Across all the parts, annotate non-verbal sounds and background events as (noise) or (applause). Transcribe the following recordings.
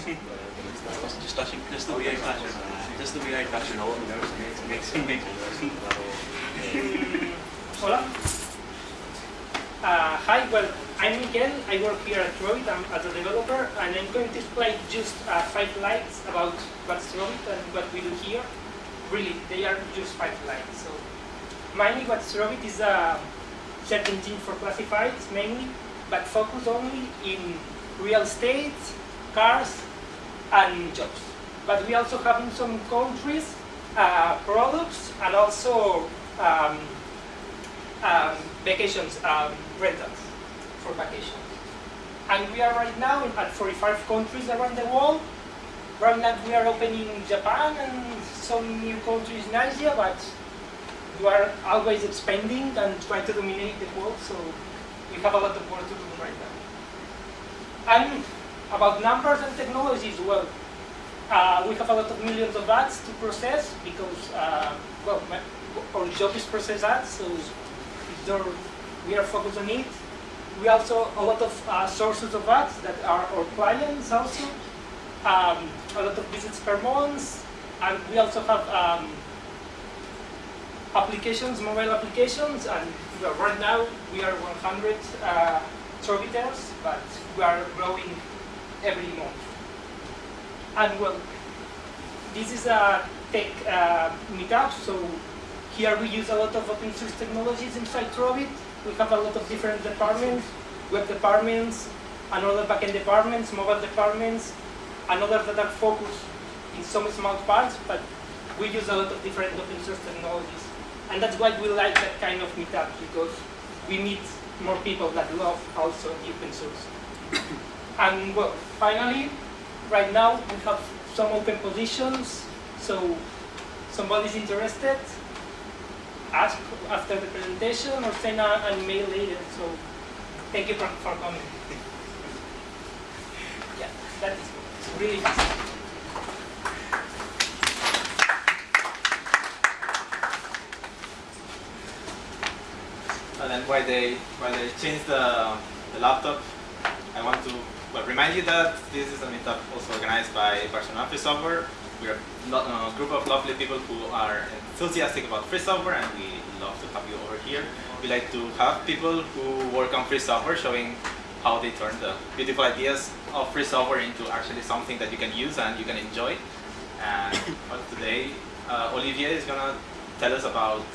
just the way I touch it, just the way I touch all (laughs) it makes (laughs) Hola. Uh, hi, well, I'm Miguel. I work here at Trovit I'm, as a developer, and I'm going to explain just uh, five lines about what's Trovit and what we do here. Really, they are just five lines. So, mainly what Trovit is a search engine for classifieds, mainly, but focus only in real estate, cars, and jobs. But we also have in some countries uh, products and also um, um, vacations, um, rentals for vacations. And we are right now at 45 countries around the world. Right now we are opening Japan and some new countries in Asia, but we are always expanding and trying to dominate the world, so we have a lot of work to do right now. And about numbers and technologies, well, uh, we have a lot of millions of ads to process because, uh, well, my, our job is process ads, so we are focused on it. We also have a lot of uh, sources of ads that are our clients also, um, a lot of visits per month, and we also have um, applications, mobile applications, and right now we are 100 uh, but we are growing every month. And well, this is a tech uh, meetup, so here we use a lot of open source technologies inside Trovit. We have a lot of different departments, web departments, another backend departments, mobile departments, and others that are focused in some small parts, but we use a lot of different open source technologies. And that's why we like that kind of meetup, because we meet more people that love also open source. And well, finally, right now we have some open positions, so somebody's interested, ask after the presentation or send an email later. So thank you for, for coming. (laughs) yeah, that is really easy. And then while they while they change the, the laptop, I want to well, remind you that this is a meetup also organized by Barcelona Free Software. We are a group of lovely people who are enthusiastic about free software and we love to have you over here. We like to have people who work on free software showing how they turn the beautiful ideas of free software into actually something that you can use and you can enjoy. And (coughs) well, today, uh, Olivier is going to tell us about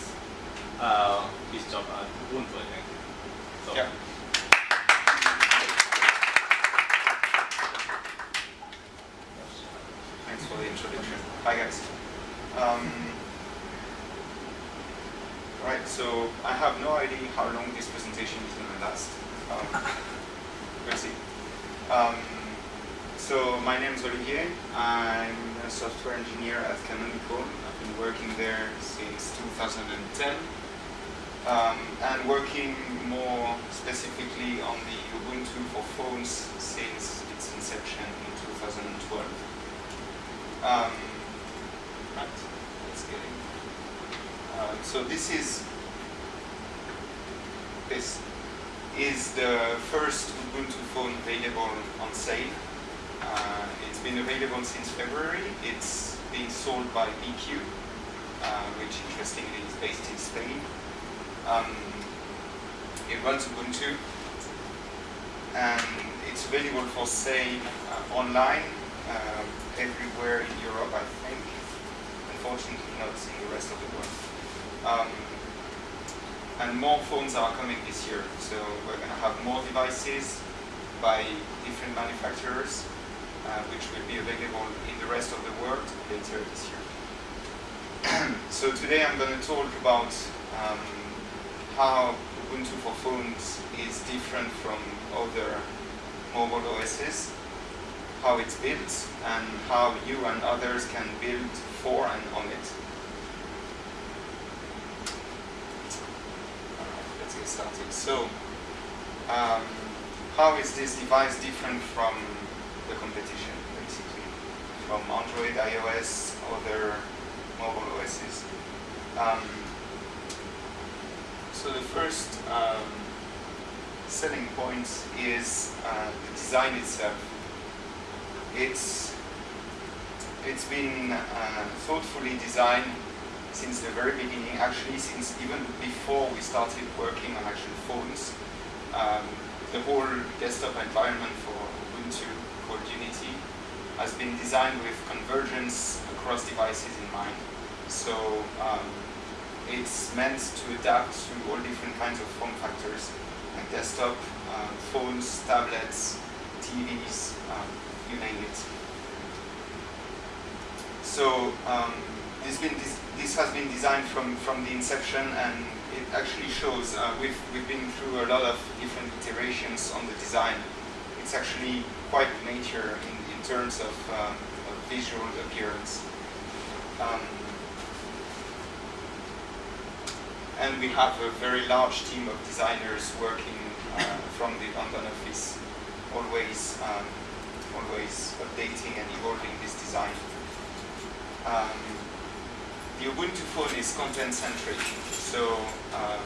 uh, his job at Ubuntu, I think. So. Yeah. For the introduction. Hi guys. Um, right, so I have no idea how long this presentation is going to last. Um, (laughs) we'll see. Um, so my name is Olivier. I'm a software engineer at Canonical. I've been working there since 2010. Um, and working more specifically on the Ubuntu for phones since its inception in 2012. Um, right, let's get in. Uh, so this is this is the first Ubuntu phone available on sale. Uh, it's been available since February. It's being sold by BQ, uh, which interestingly is based in Spain. Um, it runs Ubuntu, and it's available for sale uh, online uh, everywhere in Europe, I think. Unfortunately, not in the rest of the world. Um, and more phones are coming this year, so we're going to have more devices by different manufacturers, uh, which will be available in the rest of the world later this year. (clears throat) so today I'm going to talk about um, how Ubuntu for phones is different from other mobile OSs how it's built and how you and others can build for and on it. Let's get started. So, um, how is this device different from the competition, basically? From Android, iOS, other mobile OSs? Um, so the first um, selling point is uh, the design itself it's it's been uh, thoughtfully designed since the very beginning, actually since even before we started working on actual phones. Um, the whole desktop environment for Ubuntu called Unity has been designed with convergence across devices in mind. So um, it's meant to adapt to all different kinds of form factors, like desktop, uh, phones, tablets, TVs, um, you it. So um, this, this, has been designed from, from the inception and it actually shows, uh, we've, we've been through a lot of different iterations on the design. It's actually quite mature in, in terms of, um, of visual appearance. Um, and we have a very large team of designers working uh, from the London office, always, um, always updating and evolving this design. Um, the Ubuntu phone is content-centric, so um,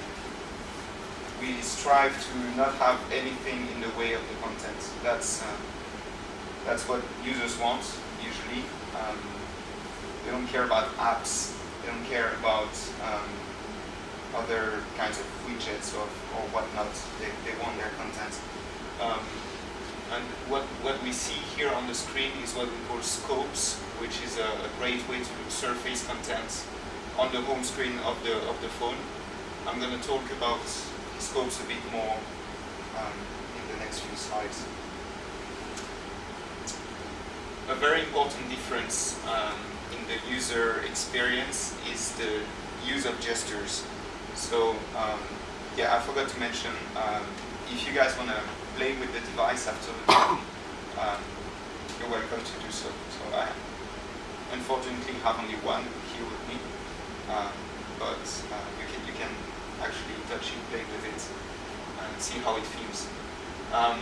we strive to not have anything in the way of the content. That's uh, that's what users want usually. Um, they don't care about apps. They don't care about um, other kinds of widgets or, or whatnot. They, they want their content. And what, what we see here on the screen is what we call scopes, which is a, a great way to surface content on the home screen of the, of the phone. I'm going to talk about scopes a bit more um, in the next few slides. A very important difference um, in the user experience is the use of gestures. So um, yeah, I forgot to mention, um, if you guys want to play with the device after the um, you're welcome to do so. So I unfortunately have only one here with me, um, but uh, you can you can actually touch it, play with it, and see how it feels. Um,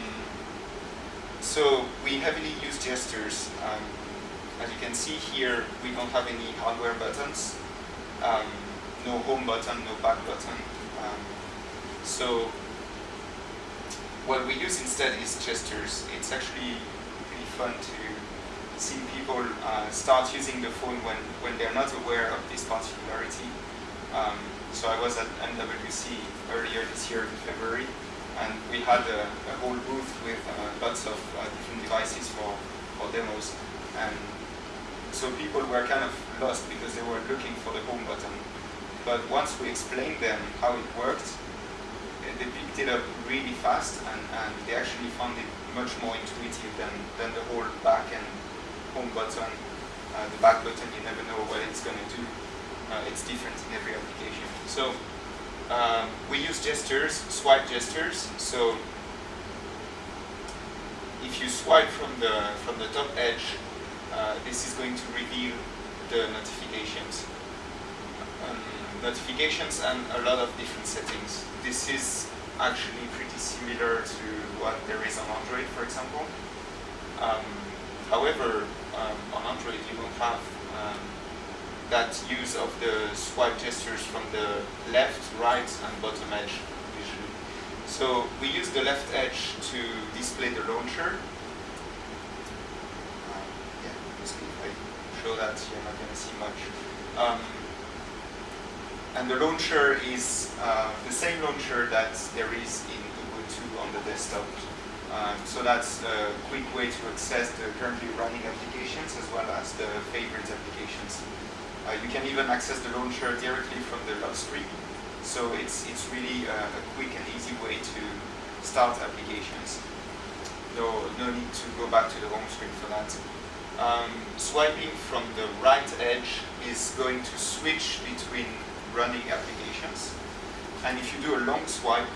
so we heavily use gestures. Um, as you can see here, we don't have any hardware buttons. Um, no home button, no back button. Um, so what we use instead is gestures. It's actually really fun to see people uh, start using the phone when, when they're not aware of this particularity. Um, so I was at MWC earlier this year in February, and we had a, a whole booth with uh, lots of uh, different devices for, for demos. And so people were kind of lost because they were looking for the home button. But once we explained them how it worked, they picked it up really fast and, and they actually found it much more intuitive than, than the whole back and home button. Uh, the back button, you never know what it's going to do. Uh, it's different in every application. So um, we use gestures, swipe gestures. So if you swipe from the from the top edge, uh, this is going to reveal the notifications. Um, notifications and a lot of different settings. This is actually pretty similar to what there is on Android, for example. Um, however, um, on Android you don't have um, that use of the swipe gestures from the left, right, and bottom edge usually. So we use the left edge to display the launcher. Um, yeah, if I show that, you're not going to see much. And the launcher is uh, the same launcher that there is in Ubuntu on the desktop. Um, so that's a quick way to access the currently running applications as well as the favorite applications. Uh, you can even access the launcher directly from the lock screen. So it's, it's really a, a quick and easy way to start applications. No, no need to go back to the home screen for that. Um, swiping from the right edge is going to switch between running applications. And if you do a long swipe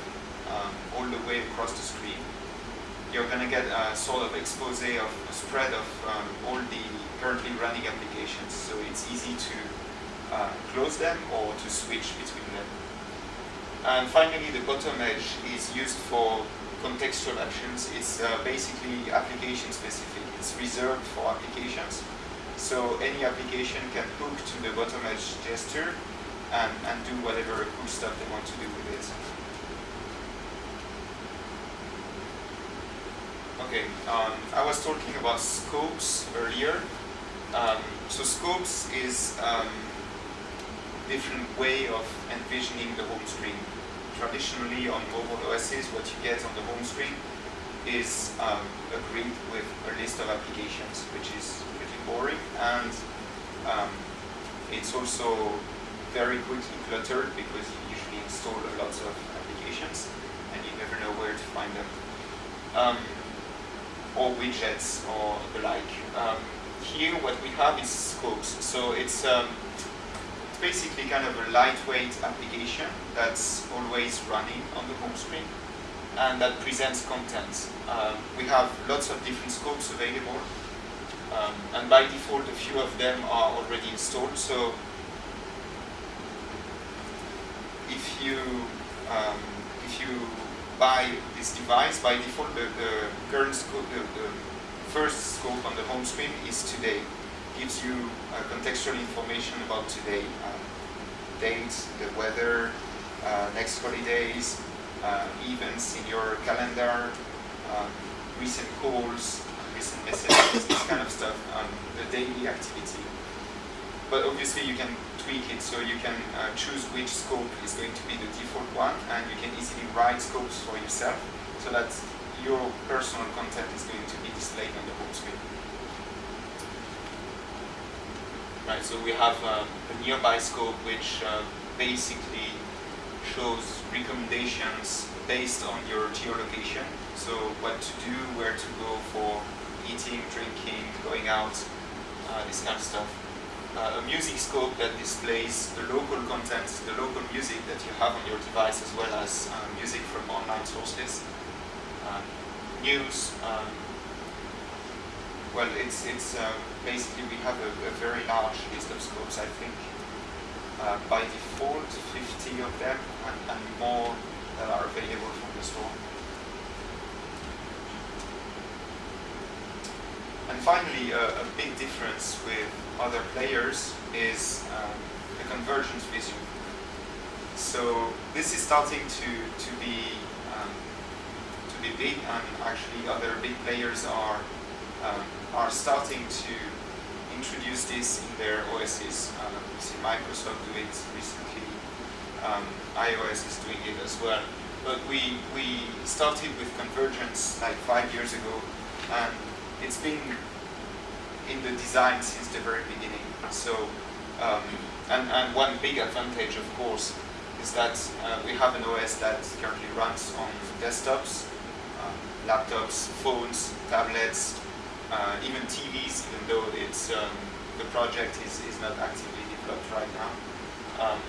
um, all the way across the screen, you're going to get a sort of expose of a spread of um, all the currently running applications. So it's easy to uh, close them or to switch between them. And finally, the bottom edge is used for contextual actions. It's uh, basically application specific. It's reserved for applications. So any application can hook to the bottom edge gesture and, and do whatever cool stuff they want to do with it. Okay, um, I was talking about scopes earlier. Um, so scopes is um, different way of envisioning the home screen. Traditionally on mobile OSs, what you get on the home screen is um, a grid with a list of applications, which is pretty boring, and um, it's also very quickly cluttered because you usually install a lot of applications, and you never know where to find them. Um, or widgets or the like. Um, here what we have is scopes. So it's um, basically kind of a lightweight application that's always running on the home screen and that presents content. Um, we have lots of different scopes available um, and by default a few of them are already installed. So if you um, if you buy this device, by default the, the current scope, the, the, first scope on the home screen is today. Gives you uh, contextual information about today, uh, dates, the weather, uh, next holidays, uh, events in your calendar, um, recent calls, recent messages, this kind of stuff, um, the daily activity. But obviously you can tweak it so you can uh, choose which scope is going to be the default one and you can easily write scopes for yourself so that your personal content is going to be displayed on the home screen. Right, so we have um, a nearby scope which uh, basically shows recommendations based on your geolocation. So what to do, where to go for eating, drinking, going out, uh, this kind of stuff uh, a music scope that displays the local content, the local music that you have on your device as well as uh, music from online sources. Um, news, um, well it's, it's um, basically we have a, a, very large list of scopes I think. Uh, by default 50 of them and, and more that are available from the store. And finally, uh, a big difference with other players is um, the convergence vision. So this is starting to, to be um, to be big, and actually other big players are um, are starting to introduce this in their OSs. We see Microsoft do it recently. Um, iOS is doing it as well. But we we started with convergence like five years ago, and it's been in the design since the very beginning. So, um, and, and one big advantage, of course, is that uh, we have an OS that currently runs on desktops, uh, laptops, phones, tablets, uh, even TVs, even though it's um, the project is, is not actively developed right now. Um,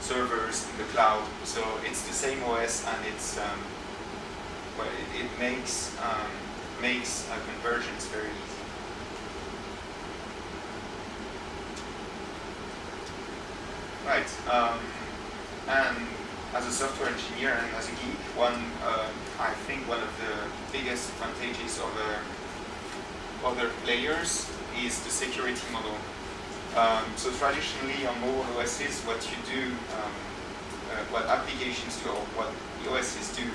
servers in the cloud, so it's the same OS and it's um, well, it, it makes um, makes convergence very easy. Right. Um, and as a software engineer and as a geek, one uh, I think one of the biggest advantages of uh, other players is the security model. Um, so traditionally on mobile OSs, what you do, um, uh, what applications do, or what the OSs do,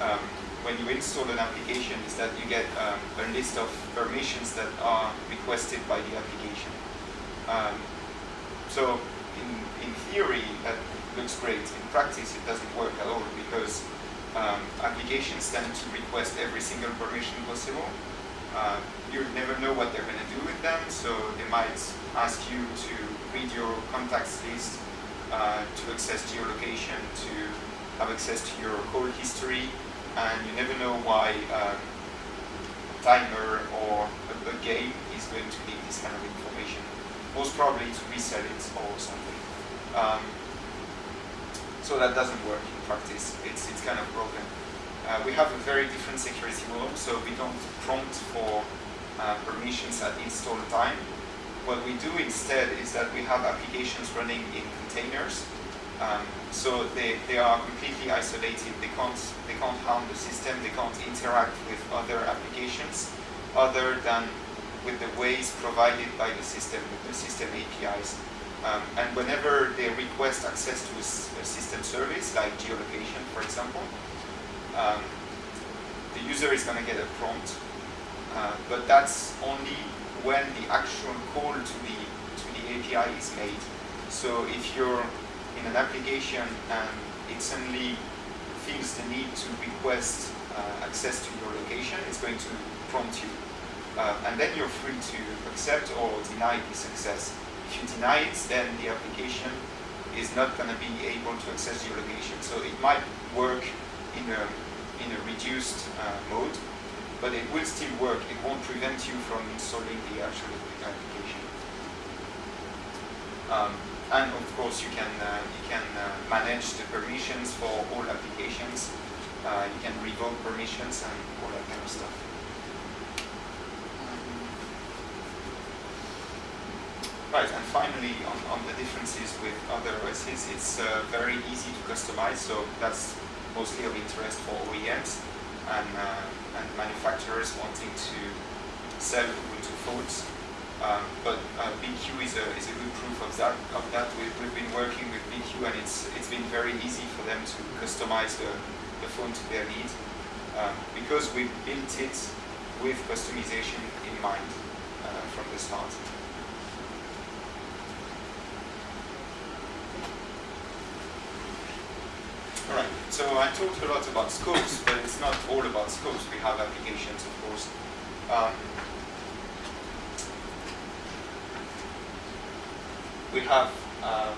um, when you install an application is that you get um, a list of permissions that are requested by the application. Um, so in, in theory, that looks great. In practice, it doesn't work at all because um, applications tend to request every single permission possible. Uh, you never know what they're going to do with them, so they might ask you to read your contacts list, uh, to access geolocation, to have access to your call history, and you never know why um, a timer or a, a, game is going to need this kind of information. Most probably to resell it or something. Um, so that doesn't work in practice. It's, it's kind of broken. Uh, we have a very different security model, so we don't prompt for uh, permissions at install time. What we do instead is that we have applications running in containers um, so they, they are completely isolated. They can't, they can't harm the system. They can't interact with other applications other than with the ways provided by the system, with the system APIs. Um, and whenever they request access to a, a, system service, like geolocation, for example, um, the user is going to get a prompt, uh, but that's only when the actual call to the to the API is made. So if you're in an application and it suddenly feels the need to request uh, access to your location, it's going to prompt you. Uh, and then you're free to accept or deny this access. If you deny it, then the application is not going to be able to access your location. So it might work in a, in a reduced uh, mode, but it will still work. It won't prevent you from installing the actual application. Um, and of course, you can uh, you can uh, manage the permissions for all applications. Uh, you can revoke permissions and all that kind of stuff. Right, and finally, on, on the differences with other OSs, it's uh, very easy to customize, so that's mostly of interest for OEMs and, uh, and manufacturers wanting to sell Ubuntu phones. Um, but uh, BQ is a, is a good proof of that. Of that. We've, we've been working with BQ and it's, it's been very easy for them to customize the, the phone to their needs um, because we built it with customization in mind uh, from the start. Alright, so I talked a lot about scopes, but it's not all about scopes. We have applications, of course. Um, we have, um,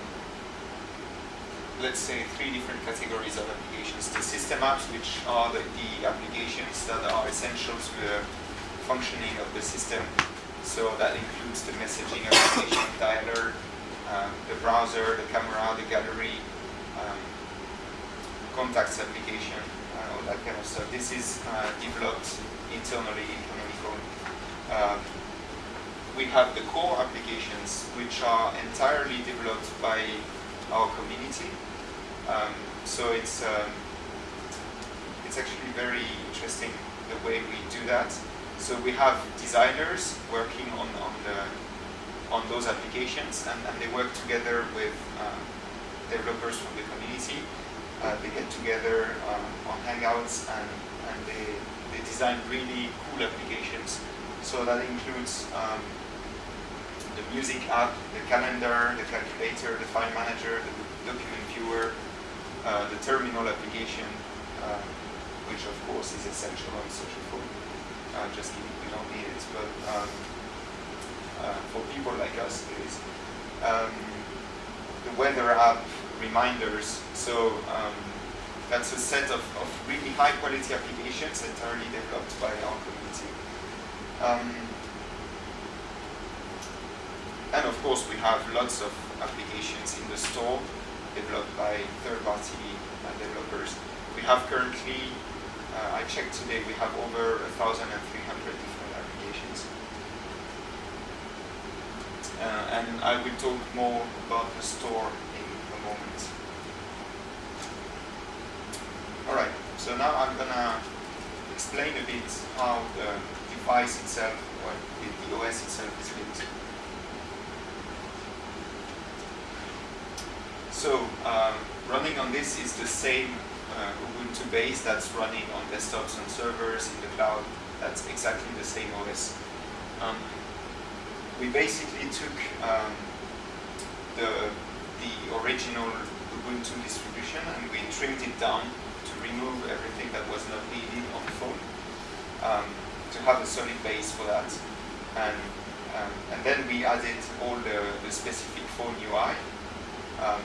let's say, three different categories of applications. The system apps, which are the, the applications that are essential to the functioning of the system. So that includes the messaging application, dialer, um, the browser, the camera, the gallery, contacts application, uh, all that kind of stuff. This is uh, developed internally in Canonical. Uh, we have the core applications, which are entirely developed by our community. Um, so it's um, it's actually very interesting the way we do that. So we have designers working on, on the on those applications, and, and they work together with uh, developers from the community uh, they get together um, on Hangouts and, and they, they design really cool applications. So that includes um, the music app, the calendar, the calculator, the file manager, the document viewer, uh, the terminal application, uh, which of course is essential on social phone. Uh, just kidding, we don't need it, but um, uh, for people like us, it is. Um, the weather app, reminders. So um, that's a set of, of, really high quality applications entirely developed by our community. Um, and of course we have lots of applications in the store developed by third-party uh, developers. We have currently, uh, I checked today, we have over 1,300 different applications. Uh, and I will talk more about the store Alright, so now I'm gonna explain a bit how the device itself, or the OS itself is built. So, um, running on this is the same uh, Ubuntu base that's running on desktops and servers in the cloud. That's exactly the same OS. Um, we basically took um, the the original Ubuntu distribution and we trimmed it down remove everything that was not needed on the phone um, to have a solid base for that. And, um, and then we added all the, the specific phone UI. Um,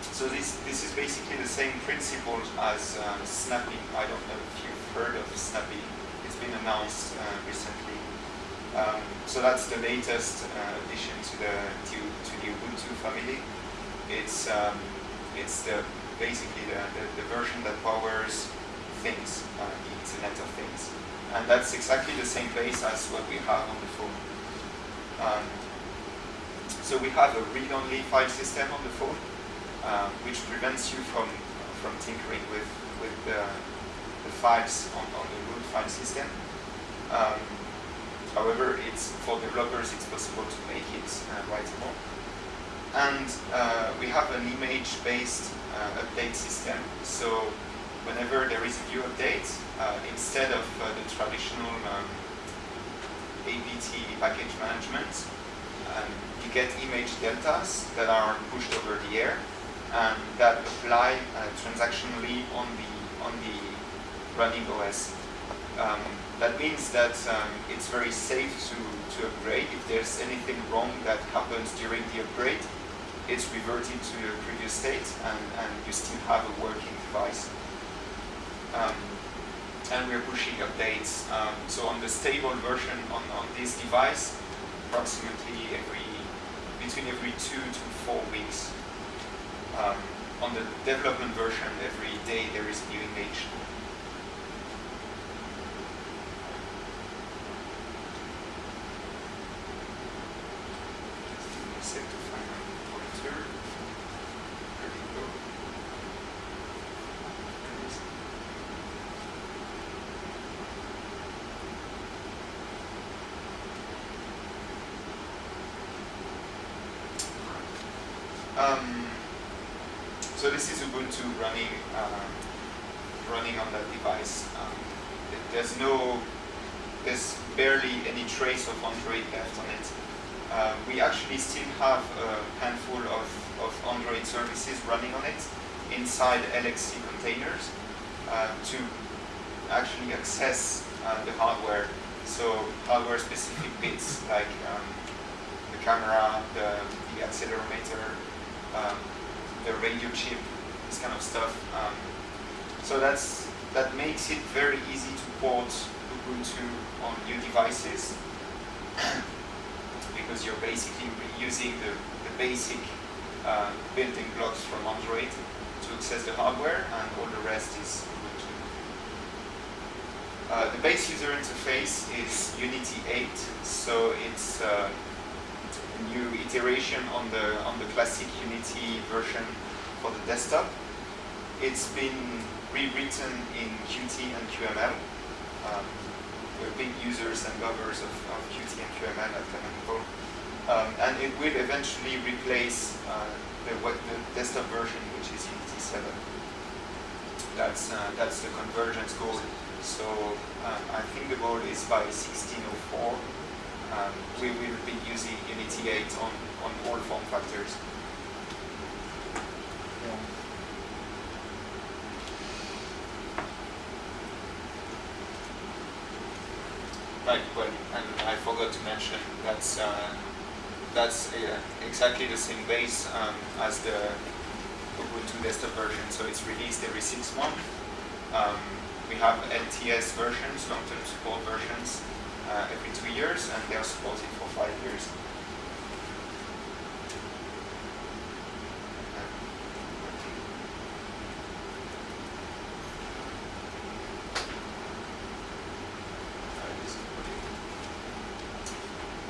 so this, this is basically the same principle as um, Snappy. I don't know if you've heard of Snappy. It's been announced uh, recently. Um, so that's the latest uh, addition to the to, to, the Ubuntu family. It's um, it's the basically the, the, the, version that powers things, uh, the Internet of Things, and that's exactly the same base as what we have on the phone. Um, so we have a read-only file system on the phone, uh, which prevents you from from tinkering with with the, the files on, on the root file system. Um, However, it's for developers, it's possible to make it uh, writable. And uh, we have an image-based uh, update system. So whenever there is a new update, uh, instead of uh, the traditional um, APT package management, um, you get image deltas that are pushed over the air and that apply uh, transactionally on the on the running OS. Um, that means that um, it's very safe to, to upgrade. If there's anything wrong that happens during the upgrade, it's reverted to the previous state and, and you still have a working device. Um, and we're pushing updates. Um, so on the stable version on, on this device, approximately every between every two to four weeks. Um, on the development version, every day there is a new image. Just give me a sec to find my pointer. There we go. There it is. Um, so this is Ubuntu running um, running on that device. Um, there's no, there's barely any trace of Android left on it. Uh, we actually still have a handful of, of Android services running on it inside LXC containers uh, to actually access uh, the hardware. So hardware specific bits like um, the camera, the, the accelerometer, um, the radio chip, this kind of stuff. Um, so that's that makes it very easy to port Ubuntu on new devices (coughs) because you're basically reusing the, the basic uh, building blocks from Android to access the hardware, and all the rest is Ubuntu. Uh, the base user interface is Unity 8, so it's uh, new iteration on the on the classic Unity version for the desktop. It's been rewritten in Qt and QML. Um, we're big users and lovers of, of Qt and QML at Canonical. Um, and it will eventually replace uh, the, web, the desktop version, which is Unity 7. That's, uh, that's the convergence goal. So um, I think the goal is by 1604, um, we will be using Unity 8 on, on all form factors. Right, well, and I forgot to mention that's uh, that's uh, exactly the same base um, as the Ubuntu desktop version, so it's released every six months. Um, we have LTS versions, long-term support versions, uh, every two years, and they are supported for five years.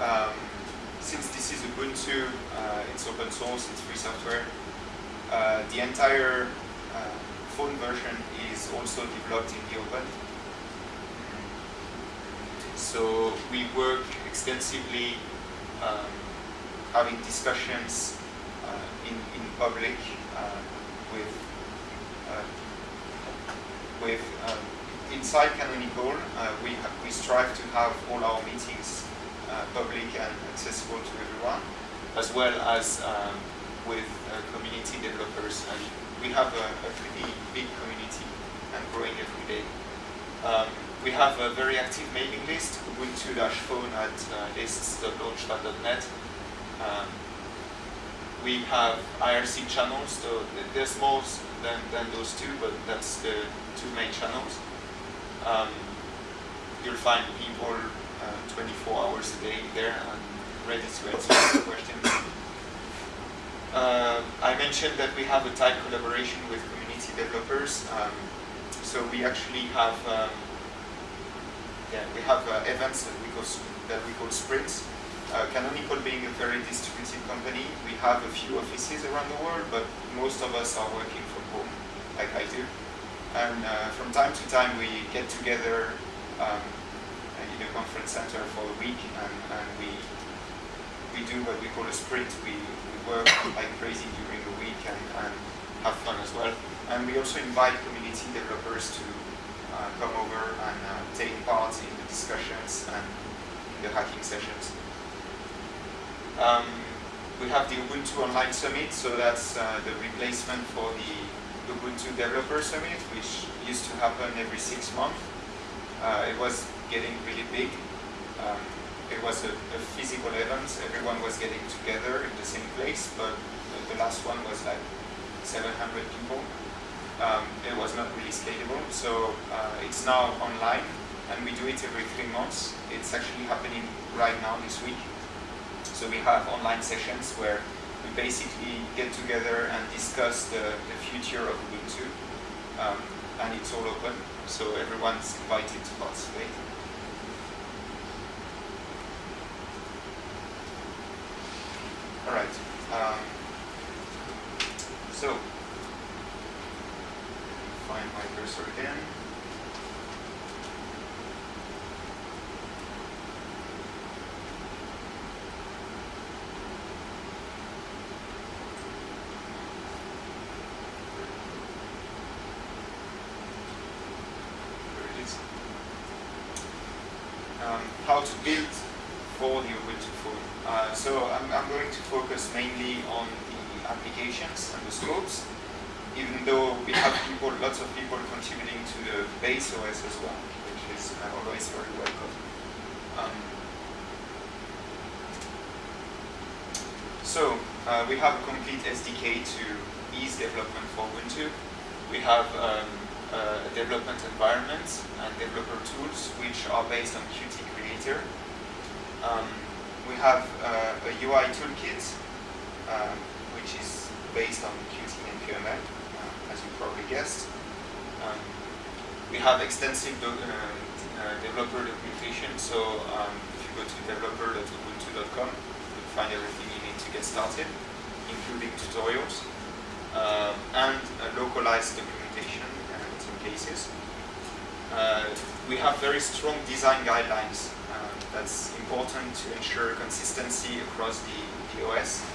Um, since this is Ubuntu, uh, it's open source, it's free software. Uh, the entire uh, phone version is also developed in the open. So we work extensively um, having discussions uh, in, in public uh, with uh, with um, inside Canonical. Uh, we we strive to have all our meetings public and accessible to everyone, as well as um, with community developers. And we have a, a pretty big community and growing every day. We have a very active mailing list, ubuntu-phone at uh, lists.launchpad.net. Um, we have IRC channels, so th- there's more than, than those two, but that's the two main channels. Um, you'll find people uh, 24 hours a day there and ready to answer (coughs) questions. Uh, I mentioned that we have a tight collaboration with community developers. Um, so we actually have um, yeah, we have uh, events that we call that we call sprints. Uh, Canonical being a very distributed company, we have a few offices around the world, but most of us are working from home, like I do. And uh, from time to time, we get together um, in a conference center for a week, and, and we we do what we call a sprint. We, we work like crazy during the week, and, and have fun as well. And we also invite community developers to come over and uh, take part in the discussions and the hacking sessions. Um, we have the Ubuntu Online Summit, so that's uh, the replacement for the Ubuntu Developer Summit, which used to happen every six months. Uh, it was getting really big. Um, it was a, a, physical event. Everyone was getting together in the same place, but the last one was like 700 people. Um, it was not really scalable, so uh, it's now online, and we do it every three months. It's actually happening right now this week. So we have online sessions where we basically get together and discuss the, the future of Ubuntu. Um, and it's all open, so everyone's invited to participate. All right. Um, so, find my cursor again. Um, how to build for the Ubuntu phone. Uh, so I'm, I'm, going to focus mainly on the applications and the scopes, even though we have people, lots of people contributing to the base OS as well, which is uh, always very welcome. Um, so uh, we have a complete SDK to ease development for Ubuntu. We have um, uh, development environment and developer tools which are based on Qt Creator. Um, we have uh, a UI toolkit uh, which is based on Qt and QML, you probably guessed. Um, we have extensive do uh, developer documentation, so um, if you go to developer.ubuntu.com, you'll find everything you need to get started, including tutorials um, and localized documentation in some cases. Uh, we have very strong design guidelines. Uh, that's important to ensure consistency across the, the OS.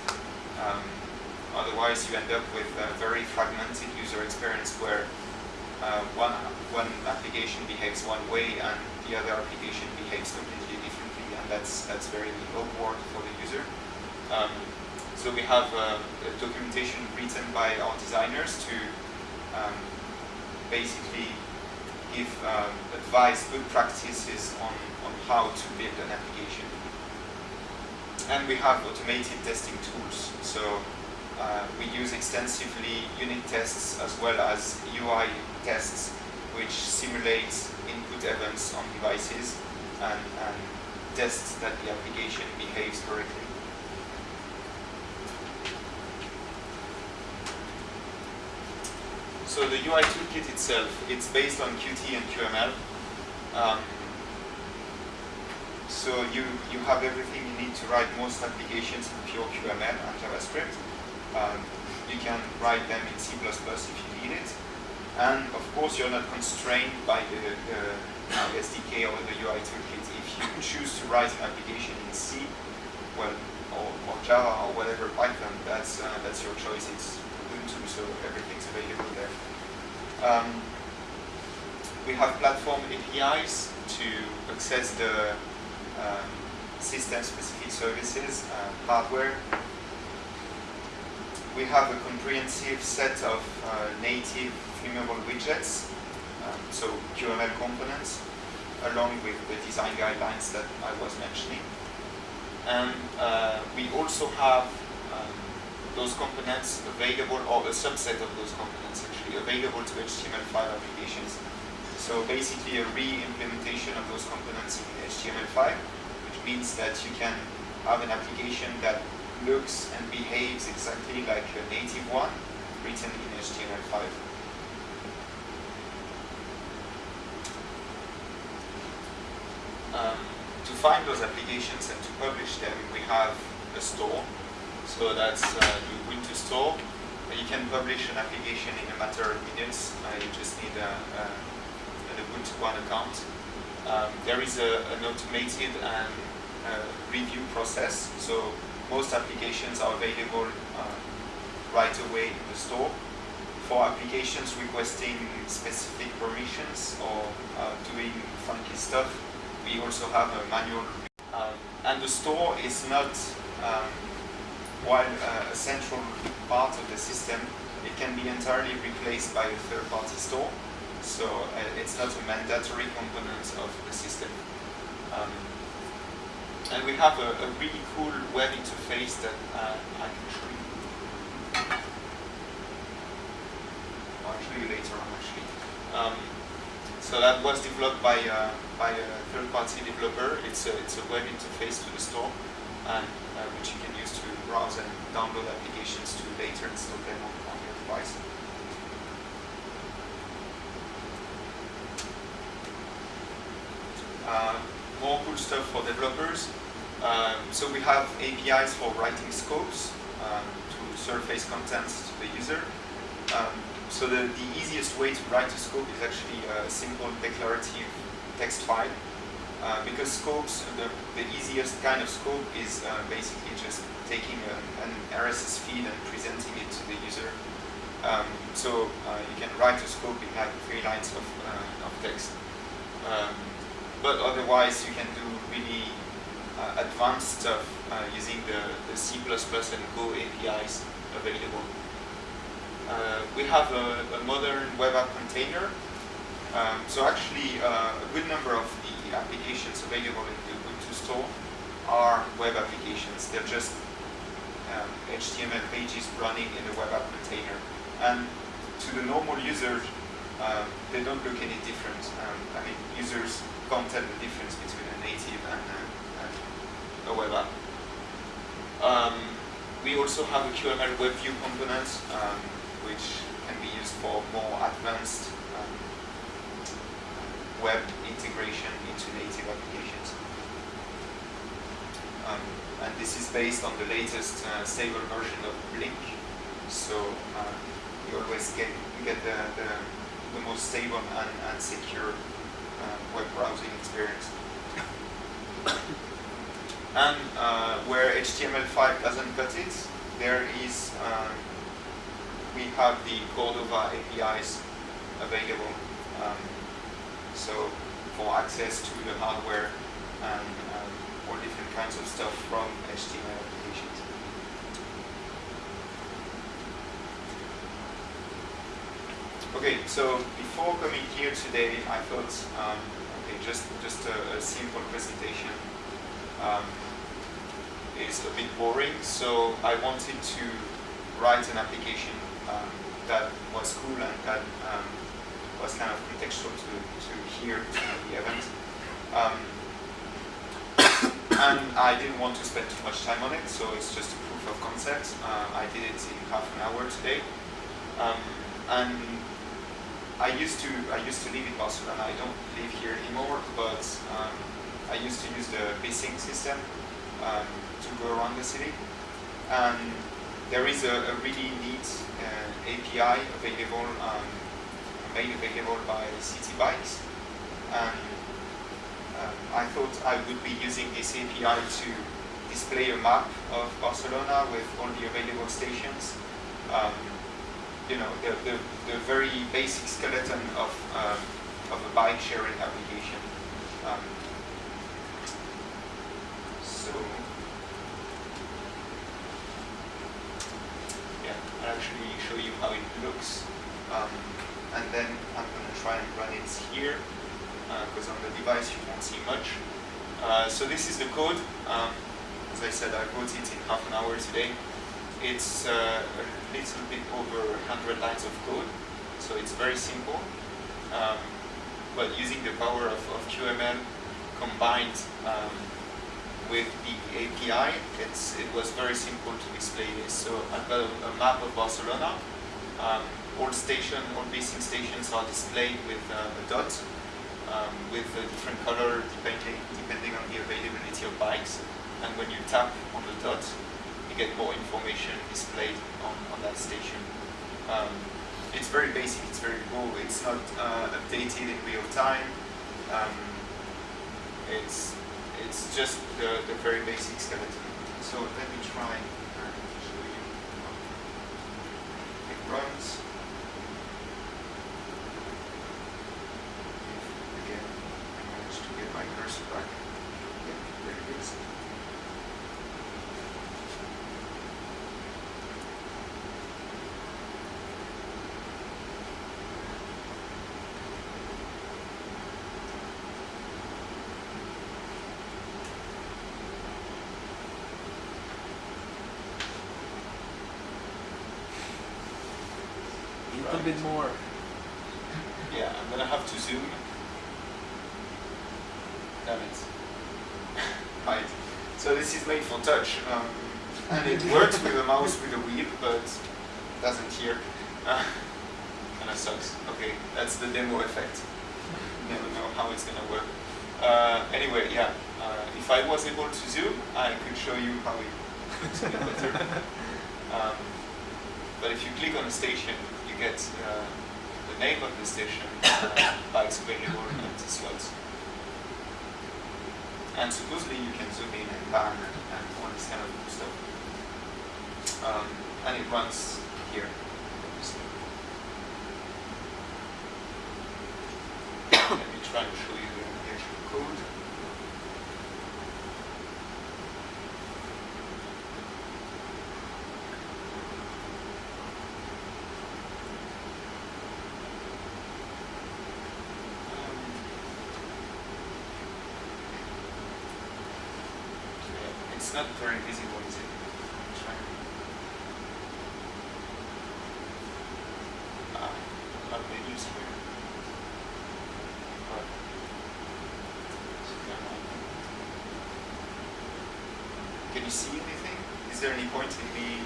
Um, otherwise, you end up with a very fragmented user experience where uh, one, one application behaves one way and the other application behaves completely differently, and that's, that's very awkward for the user. Um, so we have uh, documentation written by our designers to um, basically give um, advice, good practices on, on how to build an application. And we have automated testing tools. So uh, we use extensively unit tests as well as UI tests, which simulate input events on devices and, and tests that the application behaves correctly. So the UI toolkit itself, it's based on Qt and QML. Um, so you, you have everything you need to write most applications in pure QML and JavaScript. Um, you can write them in C++ if you need it. And of course, you're not constrained by the, the SDK or the UI toolkit. If you choose to write an application in C, well, or, or Java or whatever Python, that's uh, that's your choice. It's Ubuntu, so everything's available there. Um, we have platform APIs to access the um, system-specific services and hardware. We have a comprehensive set of uh, native themable widgets, um, so QML components, along with the design guidelines that I was mentioning. And uh, we also have um, those components available, or a subset of those components actually, available to HTML5 applications. So basically a re-implementation of those components in HTML5, which means that you can have an application that looks and behaves exactly like a native one written in HTML5. Um, to find those applications and to publish them, we have a store so that's uh, the Ubuntu store. You can publish an application in a matter of minutes. Uh, you just need a, a, an Ubuntu One account. Um, there is a, an automated and uh, review process. So most applications are available uh, right away in the store. for applications requesting specific permissions or uh, doing funky stuff, we also have a manual. Um, and the store is not, um, while uh, a central part of the system, it can be entirely replaced by a third-party store. So uh, it's not a mandatory component of the system. Um, and we have a, a, really cool web interface that uh, I can show you. I'll show you later on actually. Um, so that was developed by, uh, by a third-party developer. It's a, it's a web interface to the store, and, uh, which you can use to browse and download applications to later install them on, on your device. Uh, more cool stuff for developers. Um, so we have APIs for writing scopes um, to surface contents to the user. Um, so the, the easiest way to write a scope is actually a simple declarative text file. Uh, because scopes, the, the easiest kind of scope is uh, basically just taking a, an RSS feed and presenting it to the user. Um, so uh, you can write a scope in like three lines of, uh, of text. Um, but otherwise you can do really uh, advanced stuff uh, using the, the C++ and Go APIs available. Uh, we have a, a, modern web app container. Um, so actually uh, a good number of the applications available in the Ubuntu store are web applications. They're just um, HTML pages running in a web app container. And to the normal user, um, they don't look any different. Um, I mean, users can't tell the difference between a native and a, a web app. Um, we also have a QML web view component, um, which can be used for more advanced um, web integration into native applications. Um, and this is based on the latest uh, stable version of Blink. So uh, you always get, get the, the, the most stable and, and secure uh, web browsing experience. (coughs) and uh, where HTML5 doesn't cut it, there is, um, we have the Cordova APIs available. Um, so for access to the hardware and um, all different kinds of stuff from HTML applications. Okay, so before coming here today, I thought, um, okay, just just a, a simple presentation um, is a bit boring. So I wanted to write an application um, that was cool and that um, was kind of contextual to, to here to the event. Um, (coughs) and I didn't want to spend too much time on it, so it's just a proof of concept. Uh, I did it in half an hour today. Um, and I used to I used to live in Barcelona. I don't live here anymore, but um, I used to use the Bicing system um, to go around the city. And there is a, a really neat uh, API available, um, made available by City Bikes. And um, I thought I would be using this API to display a map of Barcelona with all the available stations. Um, you know, the, the, the, very basic skeleton of, um, of a bike sharing application. Um, so, yeah, I'll actually show you how it looks. Um, and then I'm going to try and run it here, because uh, on the device you won't see much. Uh, so this is the code. Um, as I said, I wrote it in half an hour today. It's uh, a little bit over 100 lines of code, so it's very simple. Um, but using the power of, of QML combined um, with the API, it was very simple to display this. So I've got a, a map of Barcelona. Um, all station, all Bicing stations are displayed with uh, a dot um, with a different color depending, depending on the availability of bikes. And when you tap on the dot, get more information displayed on, on that station. Um, it's very basic, it's very raw, it's not uh, updated in real time. Um, it's, it's just the, the very basic skeleton. So let me try and show you. It runs. Bit more. Yeah, I'm gonna have to zoom. Damn it. (laughs) right. So this is made for touch. Um, and it works with a mouse with a wheel, but doesn't here. Uh, kind of sucks. Okay, that's the demo effect. Never know how it's gonna work. Uh, anyway, yeah. Uh, if I was able to zoom, I could show you how it looks better. (laughs) Um, but if you click on a station, you get uh, the name of the station, uh, bikes available, and the slots. And supposedly you can zoom in and pan and, and all this kind of stuff. Um, and it runs here. (coughs) Let me try to show you the actual code. Um, yeah, It's not very visible, is it? Try. Ah, not menus here. But Can you see anything? Is there any point in me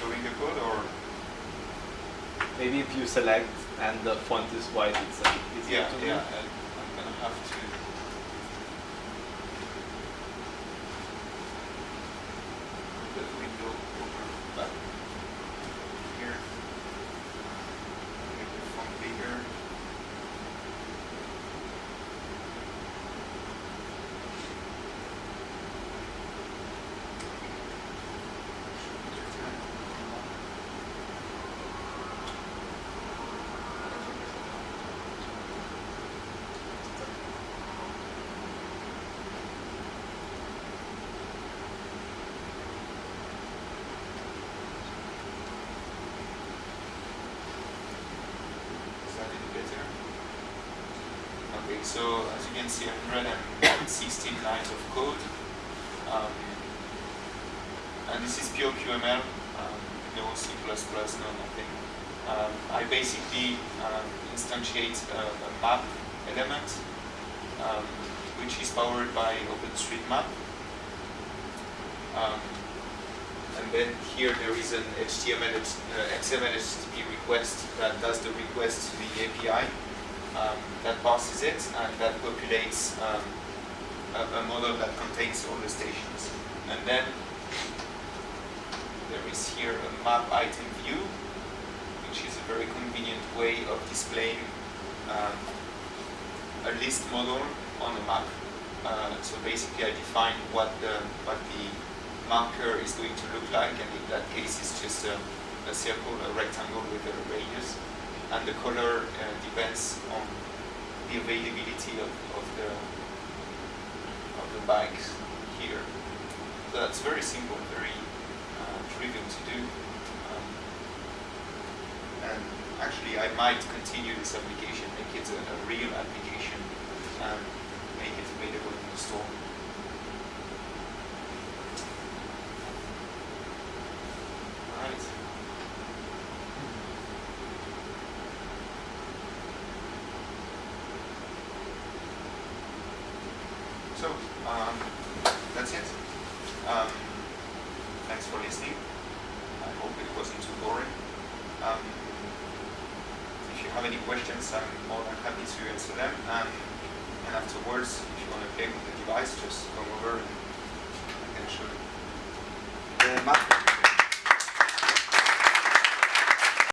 showing the code or? Maybe if you select and the font is white, it's a Yeah, to yeah, read. and I'm gonna have to. put the window over back here. Make the font bigger. Is that any better? Okay, so as you see, 116 lines of code. Um, and this is pure QML, um, no C++, no nothing. Um, I basically um, instantiate a, a map element, um, which is powered by OpenStreetMap. Um, and then here there is an HTML, uh, XML HTTP request that does the request to the API. Um, that passes it and that populates um, a, a model that contains all the stations. And then there is here a map item view, which is a very convenient way of displaying um, a list model on a map. Uh, so basically, I define what the what the marker is going to look like, and in that case, it's just a, a circle, a rectangle with a radius, and the color uh, depends on the availability of, of the of the bikes here. So that's very simple, very uh, trivial to do. Um, and actually, I might continue this application, make it a, a real application, and make it available in the store.